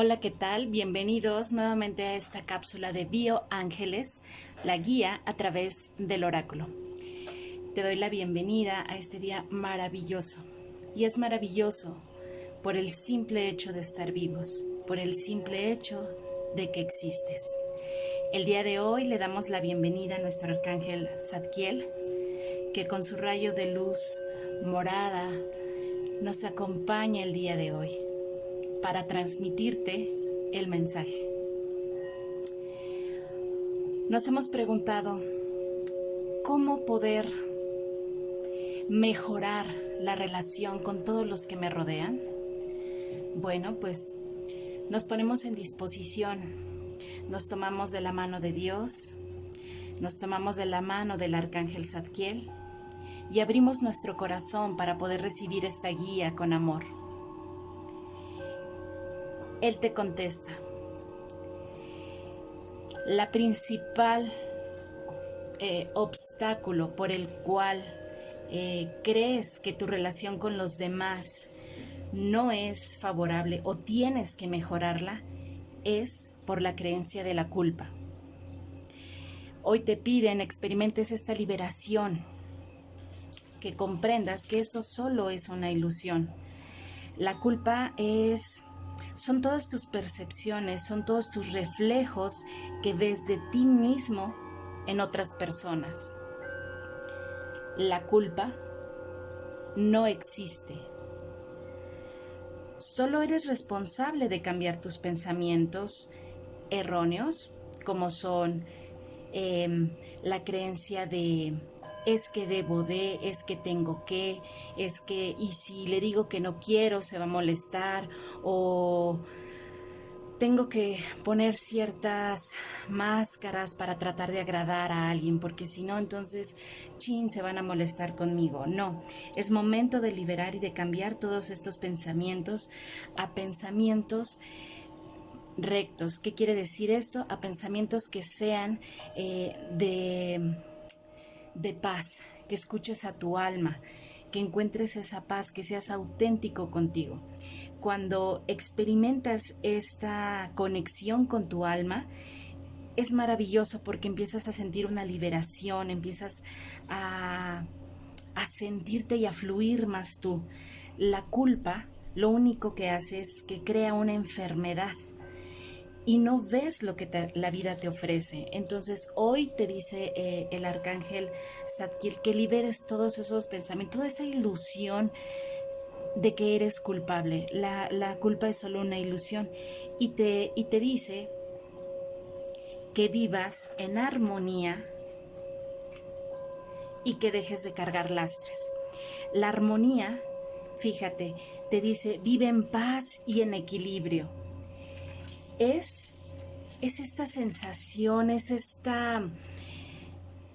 Hola, ¿qué tal? Bienvenidos nuevamente a esta cápsula de Bio Ángeles, la guía a través del oráculo. Te doy la bienvenida a este día maravilloso. Y es maravilloso por el simple hecho de estar vivos, por el simple hecho de que existes. El día de hoy le damos la bienvenida a nuestro arcángel Zadkiel, que con su rayo de luz morada nos acompaña el día de hoy para transmitirte el mensaje. Nos hemos preguntado cómo poder mejorar la relación con todos los que me rodean. Bueno, pues nos ponemos en disposición, nos tomamos de la mano de Dios, nos tomamos de la mano del arcángel Zadkiel y abrimos nuestro corazón para poder recibir esta guía con amor. Él te contesta. La principal eh, obstáculo por el cual eh, crees que tu relación con los demás no es favorable o tienes que mejorarla es por la creencia de la culpa. Hoy te piden experimentes esta liberación, que comprendas que esto solo es una ilusión. La culpa es son todas tus percepciones, son todos tus reflejos que ves de ti mismo en otras personas. La culpa no existe. Solo eres responsable de cambiar tus pensamientos erróneos, como son em, la creencia de es que debo de, es que tengo que, es que, y si le digo que no quiero, se va a molestar, o tengo que poner ciertas máscaras para tratar de agradar a alguien, porque si no, entonces, chin, se van a molestar conmigo. No, es momento de liberar y de cambiar todos estos pensamientos a pensamientos rectos. ¿Qué quiere decir esto? A pensamientos que sean eh, de de paz, que escuches a tu alma, que encuentres esa paz, que seas auténtico contigo. Cuando experimentas esta conexión con tu alma, es maravilloso porque empiezas a sentir una liberación, empiezas a, a sentirte y a fluir más tú. La culpa lo único que hace es que crea una enfermedad y no ves lo que la vida te ofrece. Entonces hoy te dice eh, el arcángel Zadkiel que liberes todos esos pensamientos, toda esa ilusión de que eres culpable. La, la culpa es solo una ilusión y te, y te dice que vivas en armonía y que dejes de cargar lastres. La armonía, fíjate, te dice vive en paz y en equilibrio es, es esta sensación, es esta,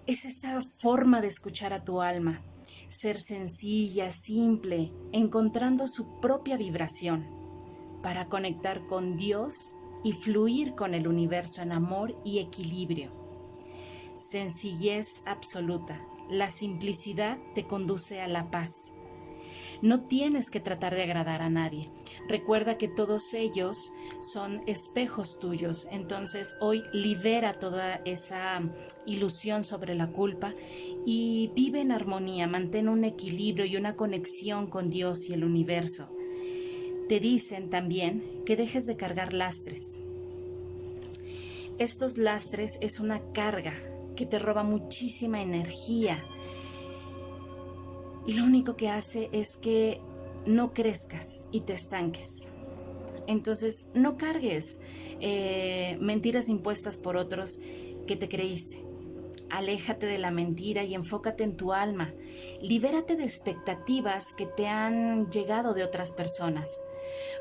es esta forma de escuchar a tu alma, ser sencilla, simple, encontrando su propia vibración para conectar con Dios y fluir con el universo en amor y equilibrio. Sencillez absoluta. La simplicidad te conduce a la paz. No tienes que tratar de agradar a nadie. Recuerda que todos ellos son espejos tuyos. Entonces hoy libera toda esa ilusión sobre la culpa y vive en armonía, mantén un equilibrio y una conexión con Dios y el universo. Te dicen también que dejes de cargar lastres. Estos lastres es una carga que te roba muchísima energía y lo único que hace es que no crezcas y te estanques. Entonces, no cargues eh, mentiras impuestas por otros que te creíste. Aléjate de la mentira y enfócate en tu alma. Libérate de expectativas que te han llegado de otras personas.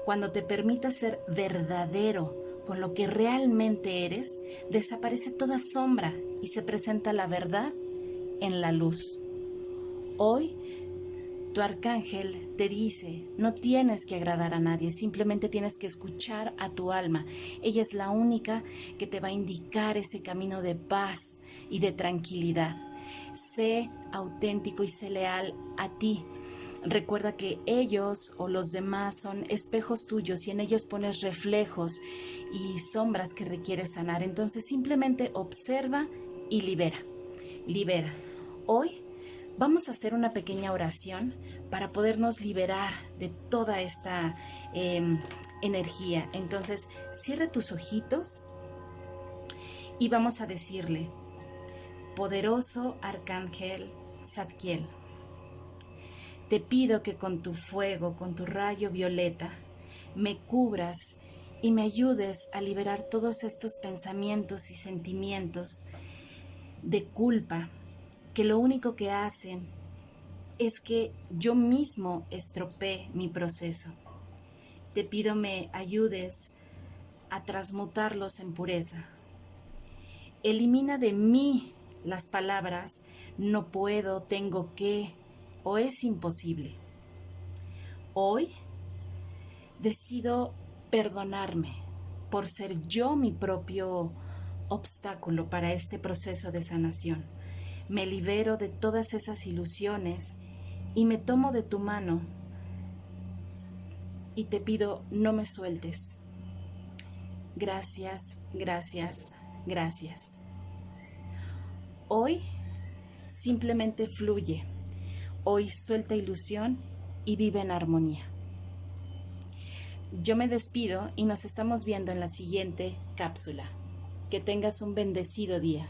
Cuando te permitas ser verdadero con lo que realmente eres, desaparece toda sombra y se presenta la verdad en la luz. Hoy tu arcángel te dice, no tienes que agradar a nadie, simplemente tienes que escuchar a tu alma. Ella es la única que te va a indicar ese camino de paz y de tranquilidad. Sé auténtico y sé leal a ti. Recuerda que ellos o los demás son espejos tuyos y en ellos pones reflejos y sombras que requieres sanar. Entonces simplemente observa y libera. Libera. Hoy vamos a hacer una pequeña oración para podernos liberar de toda esta em, energía. Entonces cierra tus ojitos y vamos a decirle, poderoso arcángel Zadkiel te pido que con tu fuego, con tu rayo violeta, me cubras y me ayudes a liberar todos estos pensamientos y sentimientos de culpa que lo único que hacen es que yo mismo estropee mi proceso. Te pido me ayudes a transmutarlos en pureza. Elimina de mí las palabras no puedo, tengo que, o es imposible. Hoy decido perdonarme por ser yo mi propio obstáculo para este proceso de sanación. Me libero de todas esas ilusiones y me tomo de tu mano y te pido no me sueltes. Gracias, gracias, gracias. Hoy simplemente fluye Hoy suelta ilusión y vive en armonía. Yo me despido y nos estamos viendo en la siguiente cápsula. Que tengas un bendecido día.